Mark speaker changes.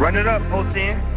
Speaker 1: Run it up, 010.